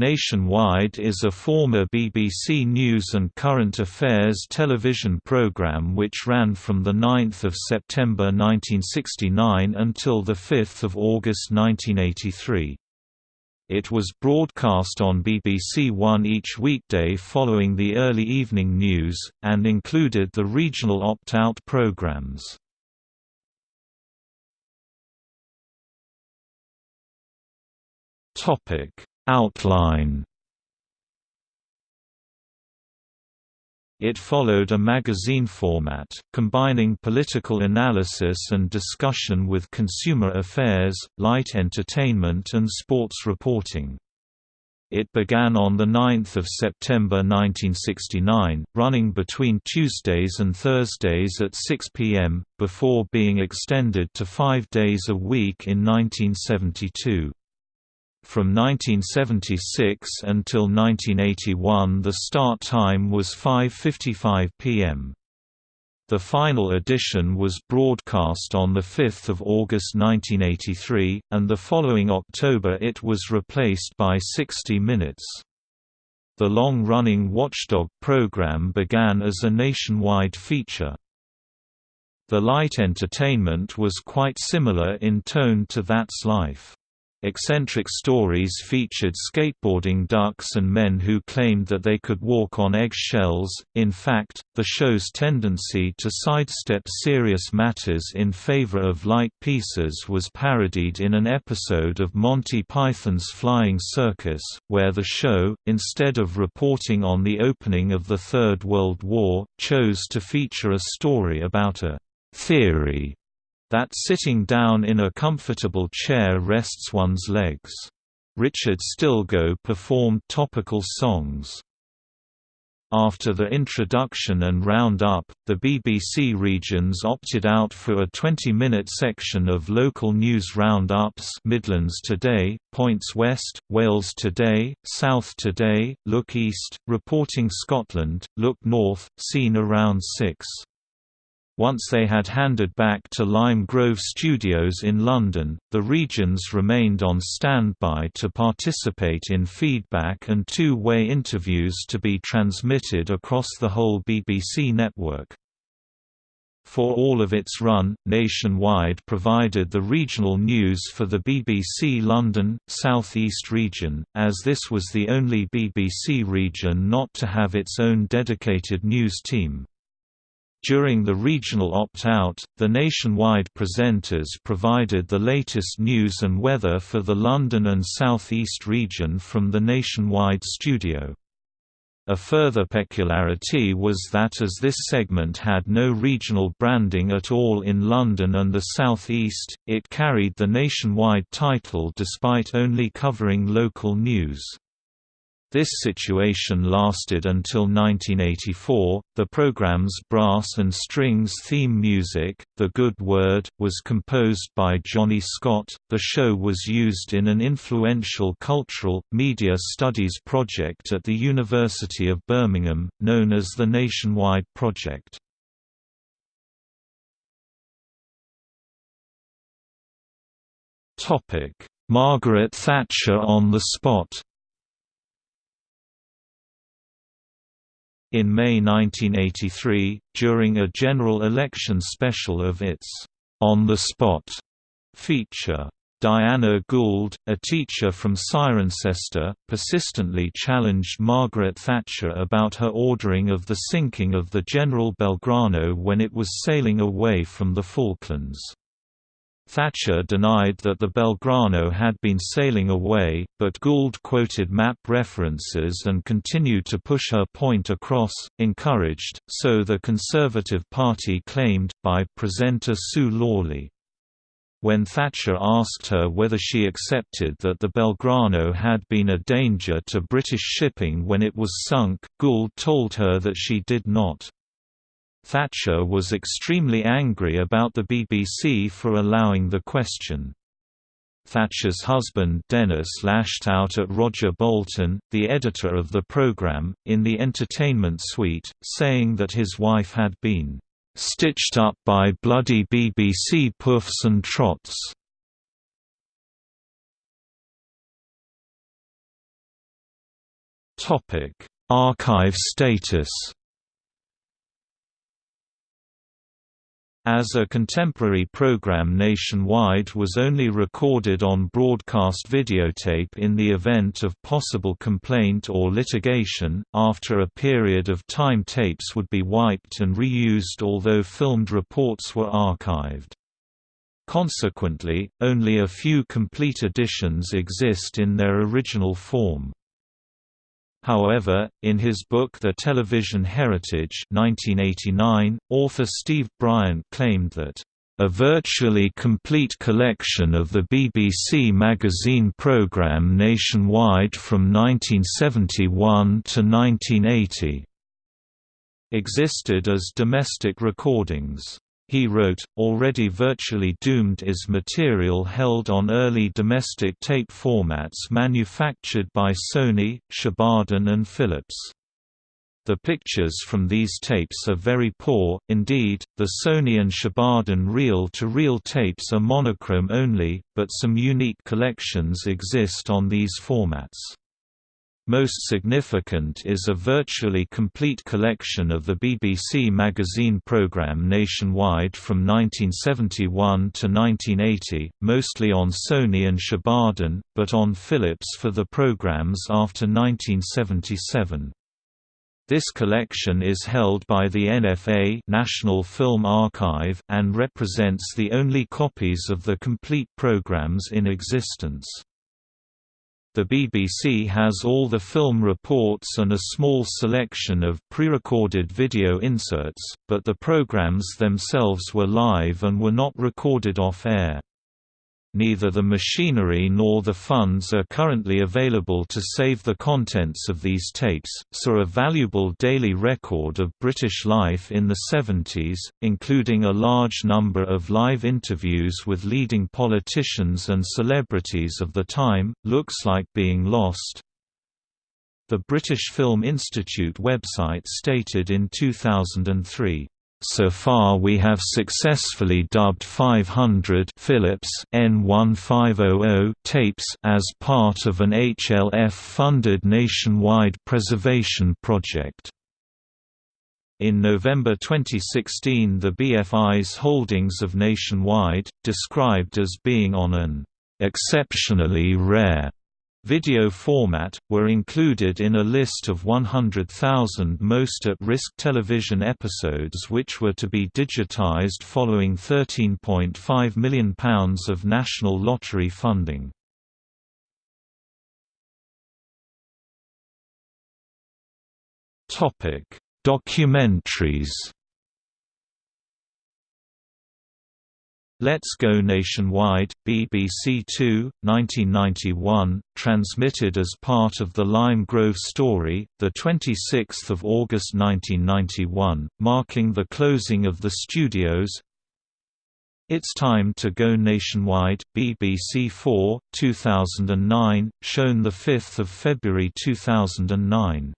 Nationwide is a former BBC News and Current Affairs television programme which ran from 9 September 1969 until 5 August 1983. It was broadcast on BBC One each weekday following the early evening news, and included the regional opt-out programmes. Topic Outline It followed a magazine format, combining political analysis and discussion with consumer affairs, light entertainment and sports reporting. It began on 9 September 1969, running between Tuesdays and Thursdays at 6 p.m., before being extended to five days a week in 1972. From 1976 until 1981 the start time was 5.55 p.m. The final edition was broadcast on 5 August 1983, and the following October it was replaced by 60 Minutes. The long-running Watchdog program began as a nationwide feature. The light entertainment was quite similar in tone to That's Life. Eccentric stories featured skateboarding ducks and men who claimed that they could walk on eggshells. In fact, the show's tendency to sidestep serious matters in favor of light pieces was parodied in an episode of Monty Python's Flying Circus, where the show, instead of reporting on the opening of the Third World War, chose to feature a story about a theory that sitting down in a comfortable chair rests one's legs. Richard Stilgoe performed topical songs. After the introduction and roundup, the BBC regions opted out for a 20-minute section of local news roundups Midlands Today, Points West, Wales Today, South Today, Look East, Reporting Scotland, Look North, Scene Around 6. Once they had handed back to Lime Grove Studios in London, the regions remained on standby to participate in feedback and two-way interviews to be transmitted across the whole BBC network. For all of its run, Nationwide provided the regional news for the BBC London, South East region, as this was the only BBC region not to have its own dedicated news team. During the regional opt-out, the nationwide presenters provided the latest news and weather for the London and South East region from the nationwide studio. A further peculiarity was that as this segment had no regional branding at all in London and the South East, it carried the nationwide title despite only covering local news. This situation lasted until 1984. The program's brass and strings theme music, The Good Word, was composed by Johnny Scott. The show was used in an influential cultural, media studies project at the University of Birmingham, known as the Nationwide Project. Margaret Thatcher on the spot In May 1983, during a general election special of its On the Spot feature, Diana Gould, a teacher from Cirencester, persistently challenged Margaret Thatcher about her ordering of the sinking of the General Belgrano when it was sailing away from the Falklands. Thatcher denied that the Belgrano had been sailing away, but Gould quoted map references and continued to push her point across, encouraged, so the Conservative Party claimed, by presenter Sue Lawley. When Thatcher asked her whether she accepted that the Belgrano had been a danger to British shipping when it was sunk, Gould told her that she did not. Thatcher was extremely angry about the BBC for allowing the question. Thatcher's husband Denis lashed out at Roger Bolton, the editor of the programme, in the entertainment suite, saying that his wife had been "...stitched up by bloody BBC puffs and trots." Archive status As a contemporary program nationwide was only recorded on broadcast videotape in the event of possible complaint or litigation, after a period of time tapes would be wiped and reused although filmed reports were archived. Consequently, only a few complete editions exist in their original form. However, in his book The Television Heritage 1989, author Steve Bryant claimed that, "...a virtually complete collection of the BBC magazine programme nationwide from 1971 to 1980," existed as domestic recordings. He wrote, already virtually doomed is material held on early domestic tape formats manufactured by Sony, Shibaden and Philips. The pictures from these tapes are very poor, indeed, the Sony and Shibaden reel-to-reel -reel tapes are monochrome only, but some unique collections exist on these formats. Most significant is a virtually complete collection of the BBC magazine programme nationwide from 1971 to 1980, mostly on Sony and Shibaden, but on Philips for the programmes after 1977. This collection is held by the NFA National Film Archive, and represents the only copies of the complete programs in existence. The BBC has all the film reports and a small selection of pre-recorded video inserts, but the programs themselves were live and were not recorded off-air. Neither the machinery nor the funds are currently available to save the contents of these tapes, so a valuable daily record of British life in the 70s, including a large number of live interviews with leading politicians and celebrities of the time, looks like being lost. The British Film Institute website stated in 2003 so far we have successfully dubbed 500 Philips N1500 tapes as part of an HLF-funded nationwide preservation project. In November 2016 the BFI's holdings of Nationwide, described as being on an "...exceptionally rare." Video format, were included in a list of 100,000 most at-risk television episodes which were to be digitised following £13.5 million of National Lottery funding. Documentaries Let's Go Nationwide, BBC Two, 1991, transmitted as part of the Lime Grove story, 26 August 1991, marking the closing of the studios. It's Time to Go Nationwide, BBC Four, 2009, shown 5 February 2009